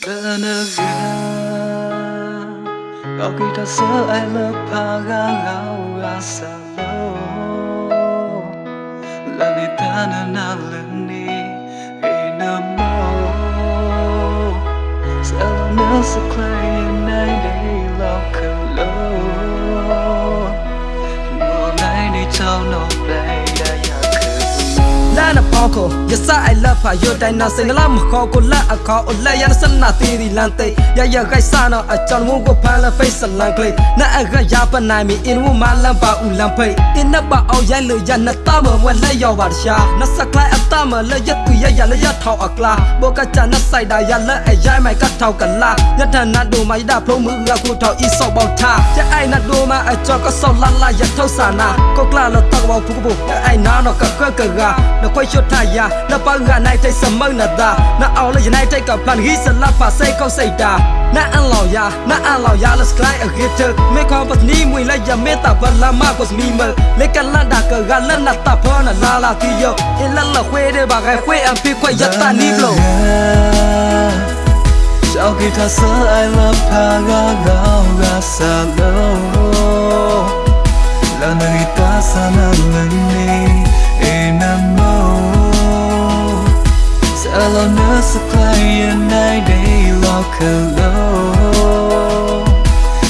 Benegang Kau kita selai lepagang Au asa mau Lalita nanang leni Selalu nasa လာနပေါကိုယစအိုင်လဖာယိုတိုင်းနာစိန်လာမခေါ်ကိုလက်အခေါ်အလက်ရစနာတီဒီလန်တေရရဂိုက်ဆာနောအချောင်းမကိုဖန်လဖိတ်စလန်ကလေးနာအကရပနိုင်မီအင်ဝမလန်ပါဦးလန်ဖိတ်အင်းနပါအောင်ရိုင်းလူရနတမဝဲလက်ရောက်ပါရှာနစကလိုက်အတမလက်ရတူရရလက်ရထောက်အကလာဘောကချနဆိုင်တာရလက်အရိုင်းမိုက်ကထောက်ကလာယထနဒိုမိုက်ဒါဖုံးမှုကခုထောက်ဤဆောက်ပေါထားရအိုင်နဒိုမအချောကဆောက်လာလာရထောက်ဆာနာကိုကလာလတော့ဘောဖုကဘူအိုင်နာနောကကကကနခွိချွတ်ထယာနပငါနိုင်တဲ့စမနဒါနအောင်လေနိုင်တဲ့ကပန်ဟီစလဖာစိတ်ကောက်စိတ်တာ na an lao ya na an lao ya let's climb a hitter. Me kon pas ni mui la ya me ta ban la ma was mi mal le kan la da ka ga la na ta pa na la la ti yo e la la khue de ba ga khue an pi kwa ya ta ni blow Sau khi thật sự I love her, God, God, God, God, alone supplying night day lock alone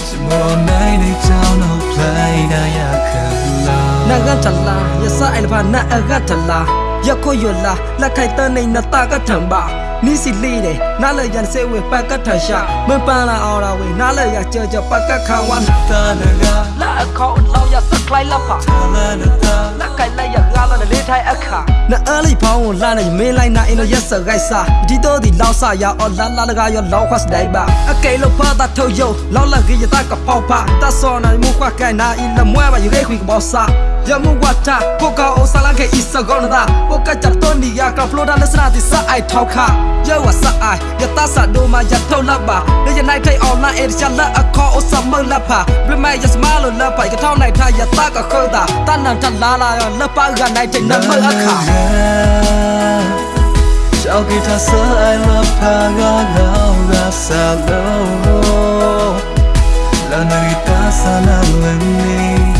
Tomorrow night they down no play na ya kalao Na ga chala ya sa ai la na ga chala ya ko yo la la kai ta nei na ta ga thamba နေနတာကထံပါနီစီလီတယ်နားလေရန်စေဝေပကတ်ထရှာမပန်လာအော်ရာဝေနားလေရကြောကြောပကတ်ခါဝမ် Ta na ga လာအခေါ်လောက်ရစကလိုက်လဖာ ta la na ta လက်ကိုင်လိုက်ရဂါလာနဲ့လေးထိုင်အခါနာအလေးဖောင်းကိုလှနေမင်းလိုက်နာအင်းတို့ရက်စဂိုက်စာဒီတော့ဒီလောက်ဆရာအော်လာလာလကရောလောက်ခွတ်ဒိုင်ဘာအကေလို့ဖာတာထုတ်ယလောက်လက်ကြီးတကပေါပါတဆောနာမူခွကဲနာအင်းလမွဲပါယူရဲခွေကဘောစာ ยามุวัตาพวกเขาโอซาลังเกอิสกอนดาพวกเขาจับต้นดียากราฟโลดานเลสนาติสะไอทอค่ะเยาวัสะไอยาตาสะดูมายาเท่าละบาเดยันไนไทยออนไลเอริชันและอคอโอซัมเมอร์ละผาเรื่องแม่ยาสมาลุละไปก็เท่าในไทยยาตาก็เคดตาตั้นนันจันลาลาละปากันในใจนั้นเมื่ออาคา Chào kỳ thật sơ ai love pa ga gao ga sa lâu Là nơi ta xa là mình